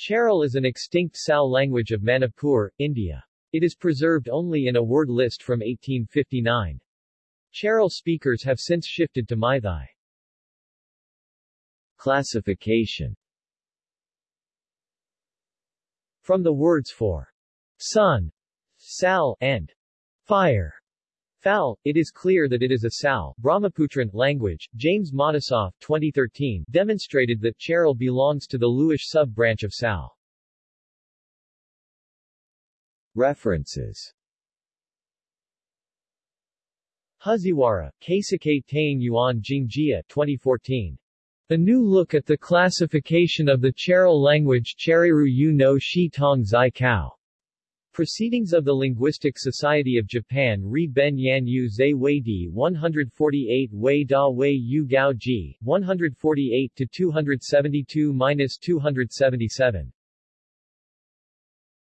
Chairel is an extinct Sal language of Manipur, India. It is preserved only in a word list from 1859. Chairel speakers have since shifted to Meitei. Classification From the words for sun, sal, and fire, Fal, it is clear that it is a Sal Brahmaputran language. James Matisoff 2013 demonstrated that Chairel belongs to the Luish sub-branch of Sal. References Haziwara, Keisuke Taing Yuan Jingjia 2014. A New Look at the Classification of the Chairel Language Cheriru Yu no Shi Tong Zai Kao. Proceedings of the Linguistic Society of Japan Re Ben Yan Yu Zai Wei Di 148 Wei Da Wei Yu Gao Ji, 148 to 272 277.